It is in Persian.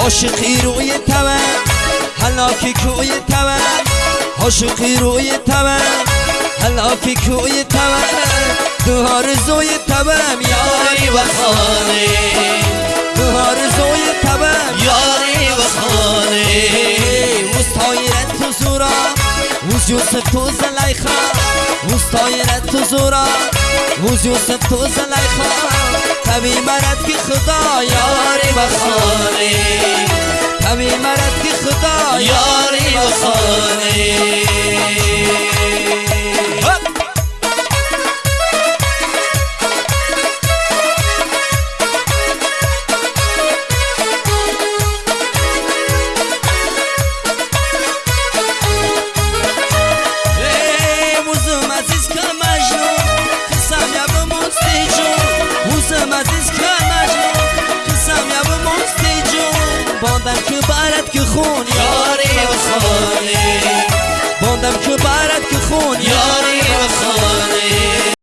عاشقی روی تون حلاکی کوی تون عاشقی روی تون حلاکی کوی تو آرزوی تون یاری و خانه. تو آرزوی تون یاری و خانه. مستایرت تو زورا وز یوسف تو زلیخا. مستایرت تو زورا وز یوسف تو زلیخا. تبی مرد کی خدا یاری و خانه. تبی مرد کی خدا یاری و خانه. باندم که برد که خون یاره